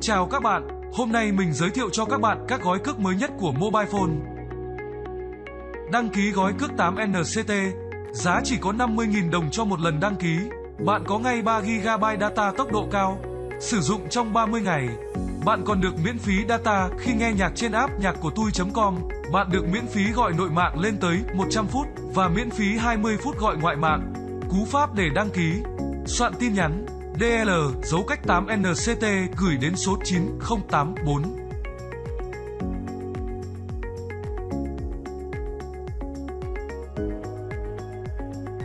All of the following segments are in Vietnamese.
Chào các bạn, hôm nay mình giới thiệu cho các bạn các gói cước mới nhất của mobile phone. Đăng ký gói cước 8NCT, giá chỉ có 50.000 đồng cho một lần đăng ký. Bạn có ngay 3GB data tốc độ cao, sử dụng trong 30 ngày. Bạn còn được miễn phí data khi nghe nhạc trên app nhạc của tui.com. Bạn được miễn phí gọi nội mạng lên tới 100 phút và miễn phí 20 phút gọi ngoại mạng. Cú pháp để đăng ký. Soạn tin nhắn DL dấu cách 8NCT gửi đến số 9084.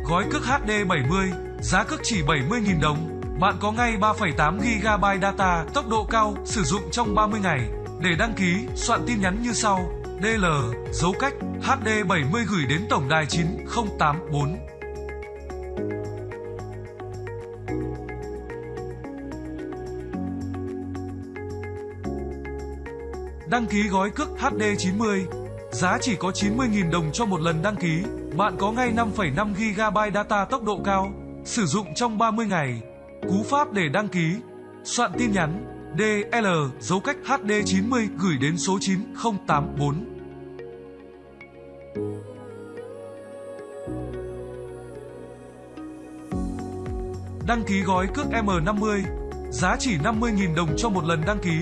Gói cước HD 70, giá cước chỉ 70.000 đồng. Bạn có ngay 3,8 GB data tốc độ cao sử dụng trong 30 ngày. Để đăng ký, soạn tin nhắn như sau: DL dấu cách HD 70 gửi đến tổng đài 9084. Đăng ký gói cước HD 90, giá chỉ có 90.000 đồng cho một lần đăng ký. Bạn có ngay 5,5 GB data tốc độ cao, sử dụng trong 30 ngày. Cú pháp để đăng ký, soạn tin nhắn DL dấu cách HD 90 gửi đến số 9084. Đăng ký gói cước M50, giá chỉ 50.000 đồng cho một lần đăng ký.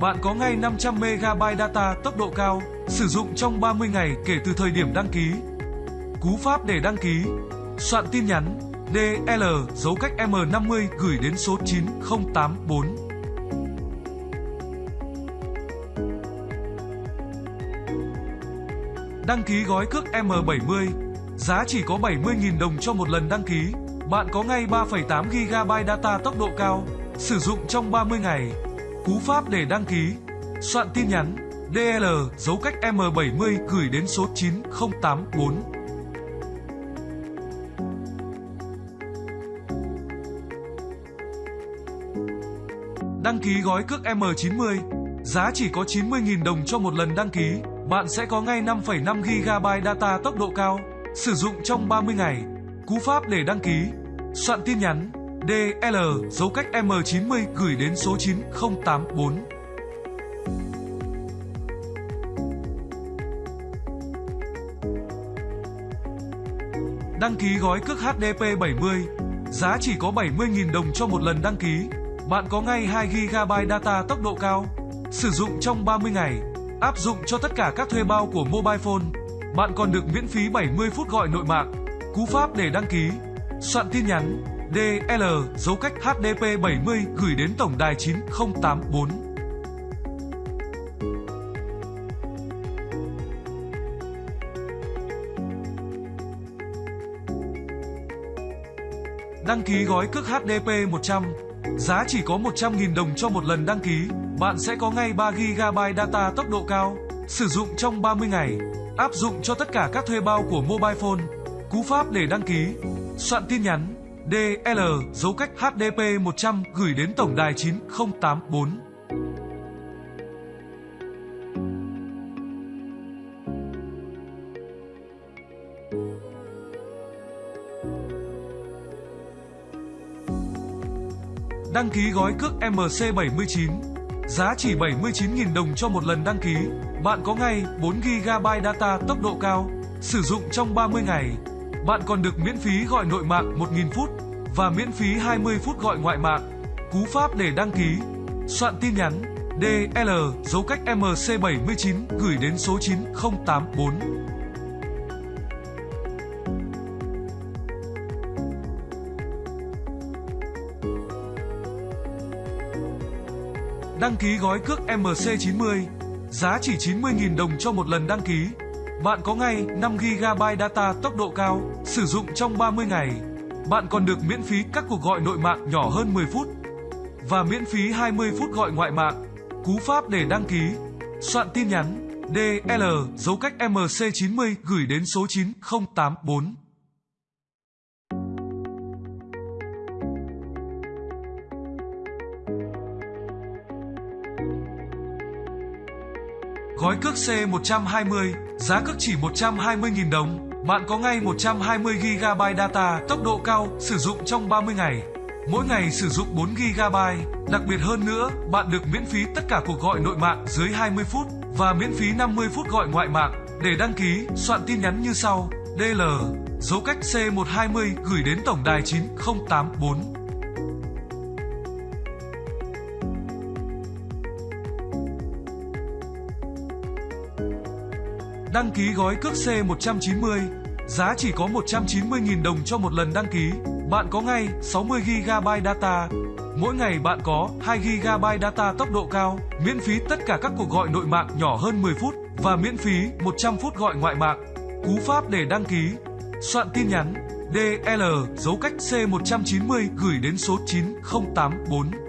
Bạn có ngay 500 MB data tốc độ cao, sử dụng trong 30 ngày kể từ thời điểm đăng ký. Cú pháp để đăng ký, soạn tin nhắn DL dấu cách M50 gửi đến số 9084. Đăng ký gói cước M70, giá chỉ có 70.000 đồng cho một lần đăng ký. Bạn có ngay 3,8 GB data tốc độ cao, sử dụng trong 30 ngày. Cú pháp để đăng ký, soạn tin nhắn DL dấu cách M70 gửi đến số 9084. Đăng ký gói cước M90, giá chỉ có 90.000 đồng cho một lần đăng ký. Bạn sẽ có ngay 5,5 GB data tốc độ cao, sử dụng trong 30 ngày. Cú pháp để đăng ký, soạn tin nhắn DL dấu cách M90 gửi đến số 9084. Đăng ký gói cước HDP 70, giá chỉ có 70.000 đồng cho một lần đăng ký. Bạn có ngay 2 GB data tốc độ cao, sử dụng trong 30 ngày, áp dụng cho tất cả các thuê bao của mobile phone. Bạn còn được miễn phí 70 phút gọi nội mạng. Cú pháp để đăng ký, soạn tin nhắn DL dấu cách HDP 70 gửi đến tổng đài 9084. Đăng ký gói cước HDP 100, giá chỉ có 100.000 đồng cho một lần đăng ký. Bạn sẽ có ngay 3 GB data tốc độ cao, sử dụng trong 30 ngày, áp dụng cho tất cả các thuê bao của mobile phone. Cú pháp để đăng ký, soạn tin nhắn DL dấu cách HDP 100 gửi đến tổng đài 9084. Đăng ký gói cước MC79 Giá chỉ 79.000 đồng cho một lần đăng ký Bạn có ngay 4GB data tốc độ cao, Sử dụng trong 30 ngày bạn còn được miễn phí gọi nội mạng 1.000 phút và miễn phí 20 phút gọi ngoại mạng. Cú pháp để đăng ký, soạn tin nhắn DL dấu cách MC79 gửi đến số 9084. Đăng ký gói cước MC90, giá chỉ 90.000 đồng cho một lần đăng ký. Bạn có ngay 5 GB data tốc độ cao, sử dụng trong 30 ngày. Bạn còn được miễn phí các cuộc gọi nội mạng nhỏ hơn 10 phút và miễn phí 20 phút gọi ngoại mạng. Cú pháp để đăng ký, soạn tin nhắn DL dấu cách MC90 gửi đến số 9084. Gói cước C120, giá cước chỉ 120.000 đồng. Bạn có ngay 120GB data tốc độ cao sử dụng trong 30 ngày. Mỗi ngày sử dụng 4 GB. Đặc biệt hơn nữa, bạn được miễn phí tất cả cuộc gọi nội mạng dưới 20 phút và miễn phí 50 phút gọi ngoại mạng. Để đăng ký, soạn tin nhắn như sau: DL dấu cách C120 gửi đến tổng đài 9084. Đăng ký gói cước C190, giá chỉ có 190.000 đồng cho một lần đăng ký. Bạn có ngay 60GB data. Mỗi ngày bạn có 2GB data tốc độ cao, miễn phí tất cả các cuộc gọi nội mạng nhỏ hơn 10 phút và miễn phí 100 phút gọi ngoại mạng. Cú pháp để đăng ký. Soạn tin nhắn DL dấu cách C190 gửi đến số 9084.